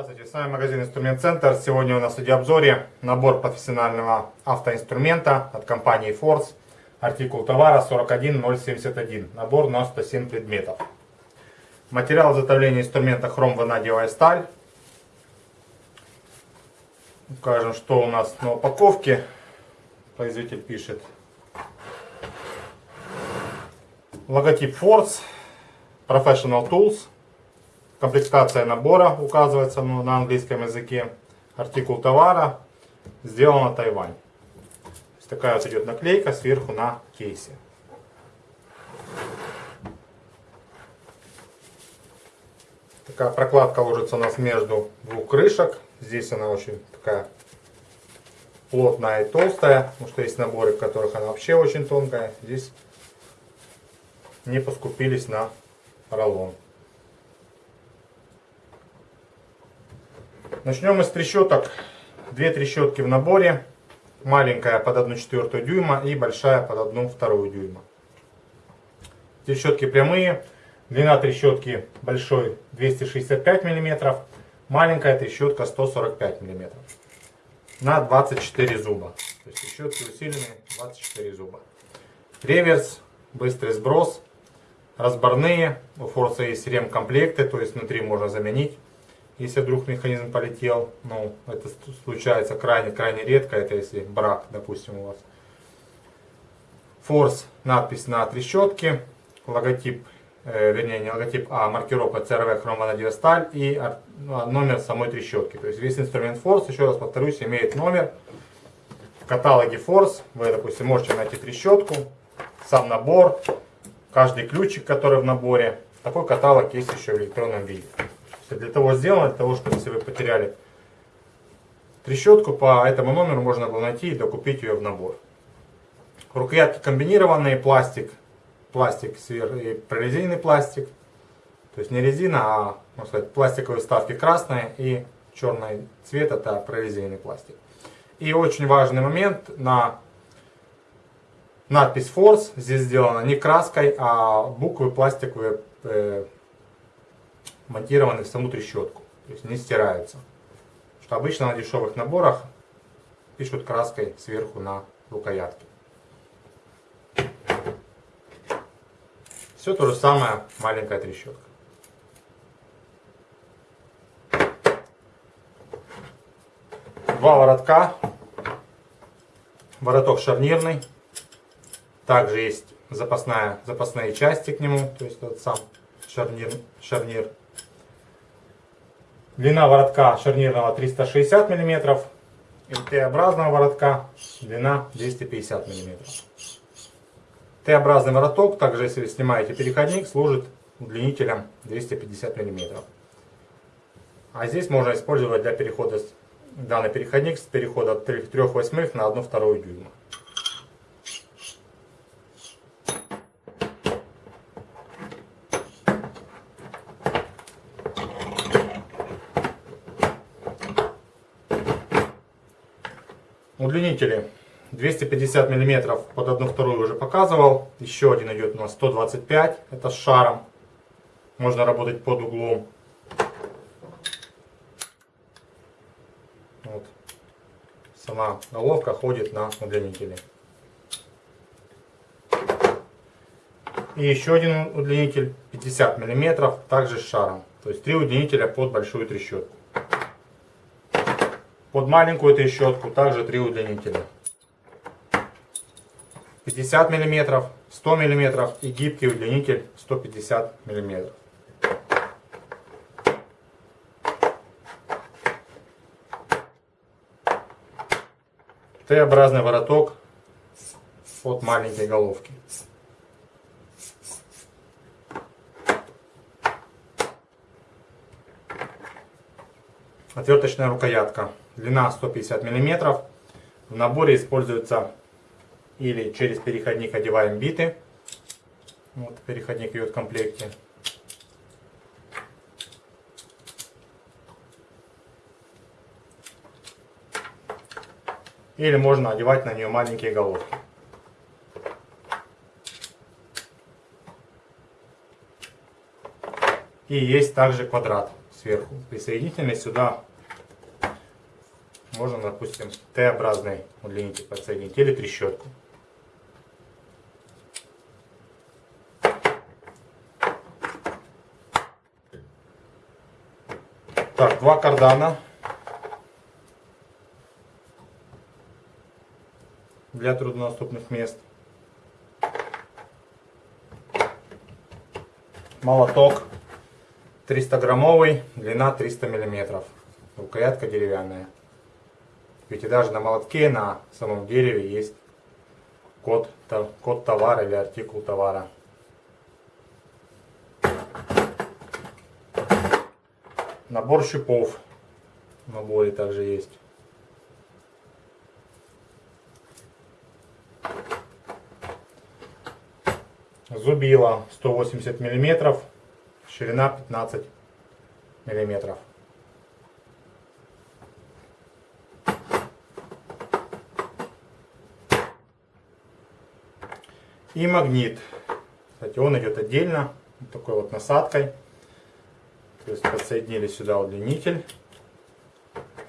Здравствуйте, с вами магазин Инструмент Центр. Сегодня у нас в обзоре набор профессионального автоинструмента от компании Force. Артикул товара 41071. Набор на 107 предметов. Материал изготовления инструмента хром-ванадиевая сталь. Укажем, что у нас на упаковке. Производитель пишет. Логотип Force. Professional Tools. Комплектация набора указывается на английском языке. Артикул товара сделано Тайвань. Такая вот идет наклейка сверху на кейсе. Такая прокладка ложится у нас между двух крышек. Здесь она очень такая плотная и толстая. Потому что есть наборы, в которых она вообще очень тонкая. Здесь не поскупились на роллон. Начнем с трещоток. Две трещотки в наборе. Маленькая под 1 четвертую дюйма и большая под 1 вторую дюйма. Трещотки прямые. Длина трещотки большой 265 мм. Маленькая трещотка 145 мм. На 24 зуба. То есть трещотки усиленные 24 зуба. Реверс, быстрый сброс. Разборные. У Форса есть ремкомплекты, то есть внутри можно заменить если вдруг механизм полетел, ну, это случается крайне-крайне редко, это если брак, допустим, у вас. Форс, надпись на трещотке, логотип, э, вернее, не логотип, а маркировка CRV хромванадиевая сталь и номер самой трещотки. То есть весь инструмент Форс, еще раз повторюсь, имеет номер. В каталоге Форс вы, допустим, можете найти трещотку, сам набор, каждый ключик, который в наборе. Такой каталог есть еще в электронном виде для того сделано, для того, чтобы если вы потеряли трещотку, по этому номеру можно было найти и докупить ее в набор. Рукоятки комбинированные, пластик, пластик и прорезиненный пластик. То есть не резина, а можно сказать, пластиковые вставки красные и черный цвет это прорезиненный пластик. И очень важный момент на надпись Force здесь сделана не краской, а буквы пластиковые э, монтированы саму трещотку, то есть не стираются. Что обычно на дешевых наборах пишут краской сверху на рукоятке. Все то же самое, маленькая трещотка. Два воротка. Вороток шарнирный. Также есть запасная, запасные части к нему, то есть тот сам шарнир, шарнир Длина воротка шарнирного 360 мм. Т-образного воротка длина 250 мм. Т-образный вороток, также если вы снимаете переходник, служит удлинителем 250 мм. А здесь можно использовать для перехода данный переходник с перехода 3 восьмых на 1 вторую дюйма. Удлинители 250 мм под 1 вторую уже показывал. Еще один идет у нас 125, это с шаром. Можно работать под углом. Вот. Сама головка ходит на удлинителе. И еще один удлинитель 50 мм, также с шаром. То есть три удлинителя под большую трещотку. Под маленькую трещотку также три удлинителя. 50 мм, 100 мм и гибкий удлинитель 150 мм. Т-образный вороток от маленькой головки. Отверточная рукоятка длина 150 мм. В наборе используется или через переходник одеваем биты. Вот переходник идет в комплекте. Или можно одевать на нее маленькие головки. И есть также квадрат сверху. Присоединительный сюда можно, допустим, Т-образный удлинитель подсоединить или трещотку. Так, два кардана для труднодоступных мест. Молоток 300 граммовый, длина 300 миллиметров. Рукоятка деревянная. Ведь и даже на молотке на самом дереве есть код, код товара или артикул товара. Набор шипов в наборе также есть. Зубило 180 миллиметров, ширина 15 миллиметров. И магнит. Кстати, он идет отдельно, вот такой вот насадкой. То есть подсоединили сюда удлинитель.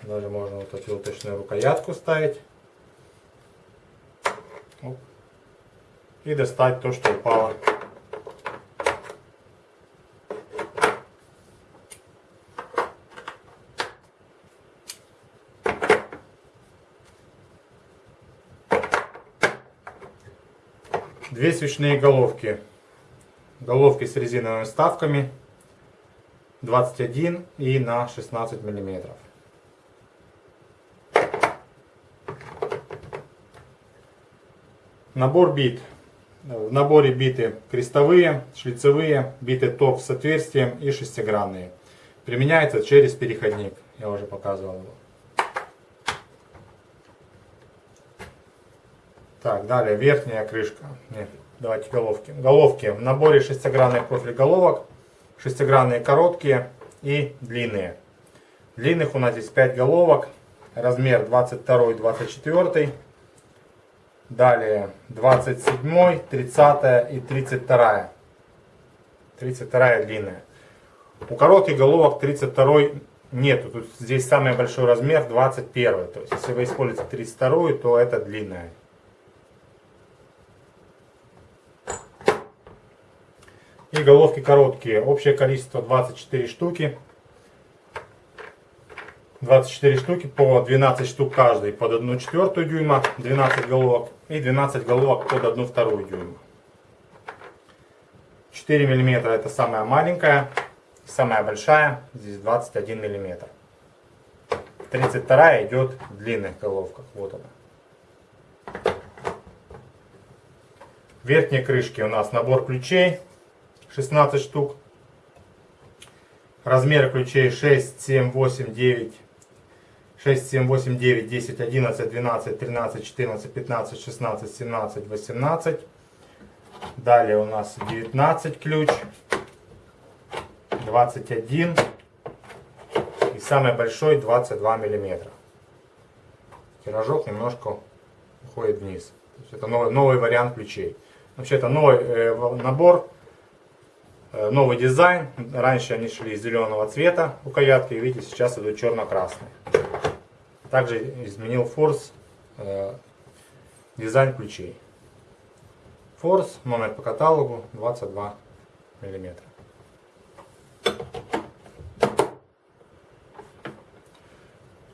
Даже можно вот эту уточную рукоятку ставить. И достать то, что упало. Две свечные головки. Головки с резиновыми вставками 21 и на 16 миллиметров. Набор бит. В наборе биты крестовые, шлицевые, биты топ с отверстием и шестигранные. Применяется через переходник. Я уже показывал его. Так, далее верхняя крышка. Нет, давайте головки. Головки. В наборе шестигранный профиль головок шестигранные короткие и длинные. Длинных у нас здесь 5 головок, размер 22, 24. Далее 27, 30 и 32. 32 длинная. У коротких головок 32 нету. Тут здесь самый большой размер 21. То есть если вы используете 32, то это длинная. И головки короткие. Общее количество 24 штуки. 24 штуки по 12 штук каждый под 1 четвертую дюйма, 12 головок и 12 головок под 1 вторую дюйма. 4 миллиметра это самая маленькая, самая большая, здесь 21 миллиметр. 32 идет в длинных головках, вот она. В верхней крышке у нас набор ключей 16 штук. Размеры ключей 6, 7, 8, 9, 6, 7, 8, 9, 10, 11, 12, 13, 14, 15, 16, 17, 18. Далее у нас 19 ключ, 21 и самый большой 22 миллиметра. Тиражок немножко уходит вниз. это новый, новый вариант ключей. Вообще это новый э, набор Э, новый дизайн. Раньше они шли зеленого цвета рукоятки, видите, сейчас идут черно-красные. Также изменил форс э, дизайн ключей. Форс, номер по каталогу 22 миллиметра.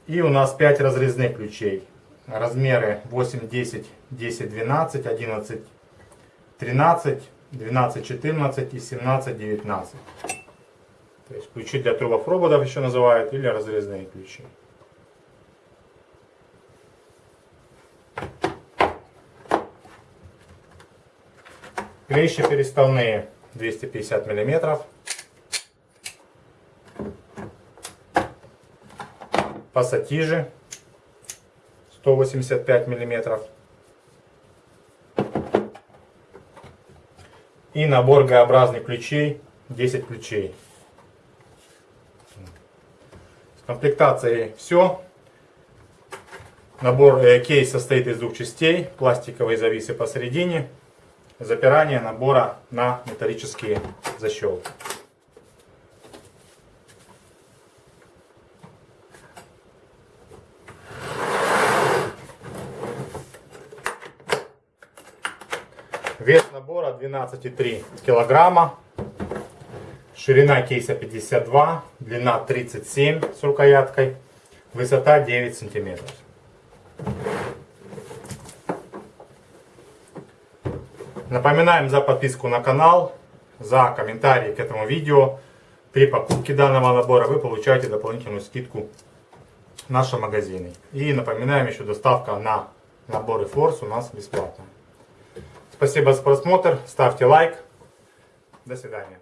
И у нас 5 разрезных ключей. Размеры 8, 10, 10, 12, 11, 13, 12, 14 и 17, 19. То есть ключи для трубопроводов еще называют или разрезные ключи. Клещи переставные 250 миллиметров. Пассатижи 185 миллиметров. И набор Г-образных ключей, 10 ключей. С комплектацией все. Набор э, кейс состоит из двух частей. Пластиковые зависы посередине. Запирание набора на металлические защелки. Вес набора 12,3 килограмма. Ширина кейса 52, длина 37 с рукояткой, высота 9 сантиметров. Напоминаем за подписку на канал, за комментарии к этому видео. При покупке данного набора вы получаете дополнительную скидку в нашем магазине. И напоминаем еще доставка на наборы Force у нас бесплатная. Спасибо за просмотр, ставьте лайк. До свидания.